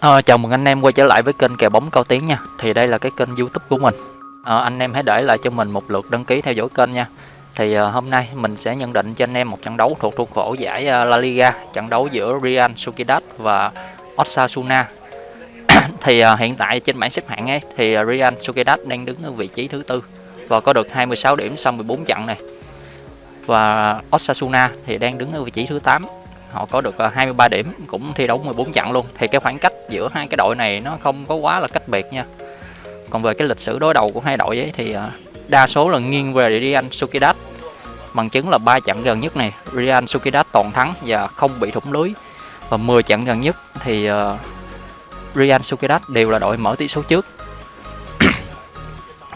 À, chào mừng anh em quay trở lại với kênh kèo bóng cao tiến nha. Thì đây là cái kênh youtube của mình. À, Anh em hãy để lại cho mình một lượt đăng ký theo dõi kênh nha. Thì à, hôm nay mình sẽ nhận định cho anh em một trận đấu thuộc khuôn khổ giải La Liga Trận đấu giữa Real Sociedad và Osasuna. Thì à, hiện tại trên bảng xếp hạng ấy thì Real Sociedad đang đứng ở vị trí thứ tư Và có được 26 điểm sau 14 trận này. Và Osasuna thì đang đứng ở vị trí thứ 8 họ có được ờ, 23 điểm cũng thi đấu 14 trận luôn. Thì cái khoảng cách giữa hai cái đội này nó không có quá là cách biệt nha. Còn về cái lịch sử đối đầu của hai đội ấy thì ờ, đa số là nghiêng về Real Sociedad bằng chứng là ba trận gần nhất này Real Sociedad toàn thắng và không bị thủng lưới. Và 10 trận gần nhất thì ờ, uh, Real Sociedad đều là đội mở tỷ số trước.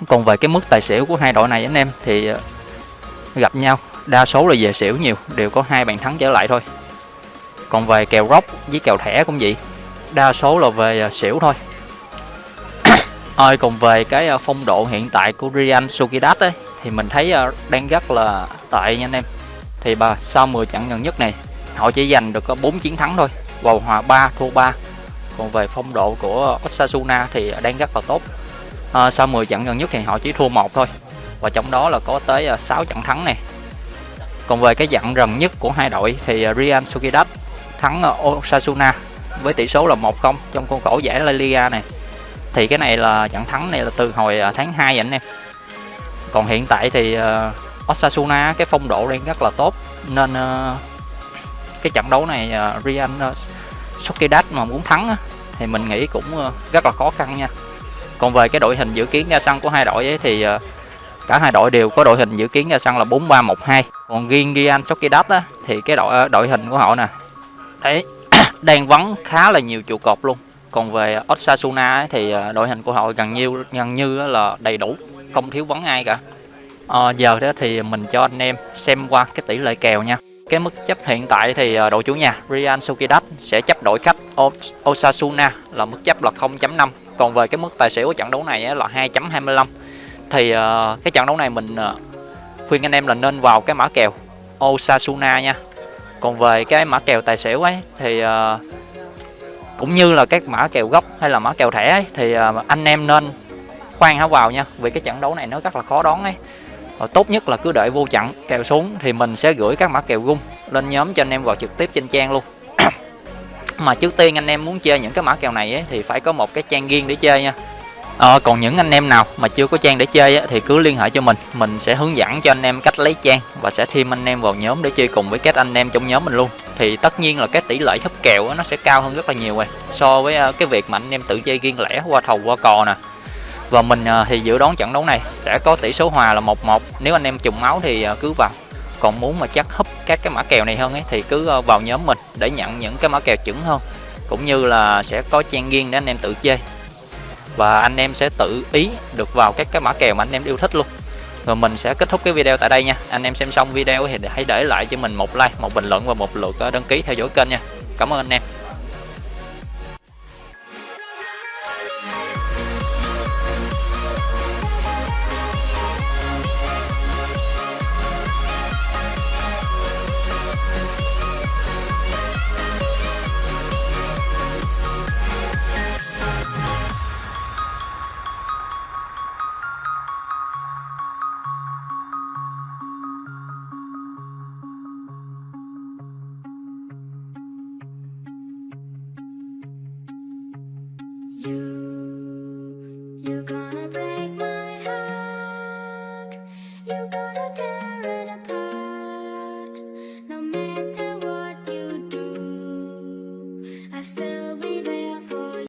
Còn về cái mức tài xỉu của hai đội này anh em thì gặp nhau đa số là về xỉu nhiều đều có hai bàn thắng trở lại thôi còn về kèo rốc với kèo thẻ cũng vậy. Đa số là về uh, xỉu thôi. Ơi còn về cái uh, phong độ hiện tại của Ryan Sukidat ấy thì mình thấy uh, đang rất là tệ nha anh em. Thì bà sau 10 trận gần nhất này họ chỉ giành được có 4 chiến thắng thôi vào hòa 3 thua 3 còn về phong độ của Osasuna thì đang rất là tốt. À, sau 10 trận gần nhất thì họ chỉ thua một thôi và trong đó là có tới 6 trận thắng này còn về cái dặn gần nhất của hai đội thì Ryan Sukidat thắng Osasuna với tỷ số là 1-0 trong khuôn khổ giải La Liga này. Thì cái này là trận thắng này là từ hồi à, tháng 2 anh em. Còn hiện tại thì uh, Osasuna cái phong độ đang rất là tốt nên uh, cái trận đấu này uh, Real uh, Sociedad mà muốn thắng uh, thì mình nghĩ cũng uh, rất là khó khăn nha. Còn về cái đội hình dự kiến ra sân của hai đội ấy thì uh, cả hai đội đều có đội hình dự kiến ra sân là 4-3-1-2 còn riêng Real Sociedad á, thì cái đội đội hình của họ nè đấy đang vắng khá là nhiều trụ cột luôn. Còn về Osasuna ấy, thì ờ, đội hình của họ gần như gần như là đầy đủ không thiếu vắng ai cả. À, giờ đó thì mình cho anh em xem qua cái tỷ lệ kèo nha. Cái mức chấp hiện tại thì ờ, đội chủ nhà Real Sociedad sẽ chấp đội khách Osasuna là mức chấp là 0.5 còn về cái mức tài xỉu của trận đấu này là 2.25 thì cái trận đấu này mình khuyên anh em là nên vào cái mã kèo Osasuna nha còn về cái mã kèo tài xỉu ấy thì uh, cũng như là các mã kèo gốc hay là mã kèo thẻ ấy, thì uh, anh em nên khoan hả vào nha vì cái trận đấu này nó rất là khó đoán ấy. Và tốt nhất là cứ đợi vô trận kèo xuống thì mình sẽ gửi các mã kèo gung lên nhóm cho anh em vào trực tiếp trên trang luôn. Mà trước tiên anh em muốn chơi những cái mã kèo này ấy, thì phải có một cái trang riêng để chơi nha à, còn những anh em nào mà chưa có trang để chơi á, thì cứ liên hệ cho mình. Mình sẽ hướng dẫn cho anh em cách lấy trang và sẽ thêm anh em vào nhóm để chơi cùng với các anh em trong nhóm mình luôn. Thì tất nhiên là cái tỷ lệ thấp kèo á, nó sẽ cao hơn rất là nhiều rồi so với uh, cái việc mà anh em tự chơi riêng lẻ qua thầu qua cò nè. Và mình uh, thì dự đoán trận đấu này sẽ có tỷ số hòa là 1-1 nếu anh em trùng máu thì uh, cứ vào. Còn muốn mà chắc húp các cái mã kèo này hơn ấy thì cứ vào nhóm mình để nhận những cái mã kèo chuẩn hơn. Cũng như là sẽ có trang riêng để anh em tự chơi và anh em sẽ tự ý được vào các cái mã kèo mà anh em yêu thích luôn. Rồi mình sẽ kết thúc cái video tại đây nha. Anh em xem xong video thì hãy để lại cho mình một like, một bình luận và một lượt ờ, đăng ký theo dõi kênh nha. Cảm ơn anh em. You, you're gonna